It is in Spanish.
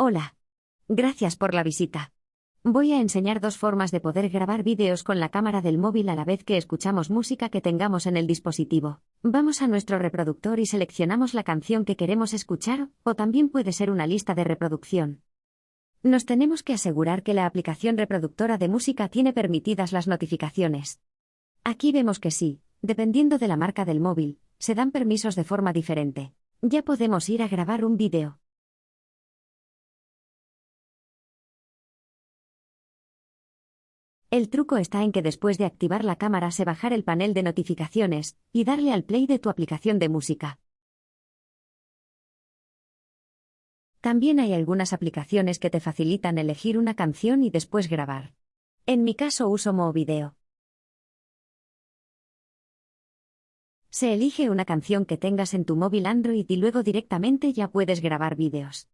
Hola. Gracias por la visita. Voy a enseñar dos formas de poder grabar vídeos con la cámara del móvil a la vez que escuchamos música que tengamos en el dispositivo. Vamos a nuestro reproductor y seleccionamos la canción que queremos escuchar, o también puede ser una lista de reproducción. Nos tenemos que asegurar que la aplicación reproductora de música tiene permitidas las notificaciones. Aquí vemos que sí, dependiendo de la marca del móvil, se dan permisos de forma diferente. Ya podemos ir a grabar un vídeo. El truco está en que después de activar la cámara se bajar el panel de notificaciones y darle al play de tu aplicación de música. También hay algunas aplicaciones que te facilitan elegir una canción y después grabar. En mi caso uso Movideo. Se elige una canción que tengas en tu móvil Android y luego directamente ya puedes grabar vídeos.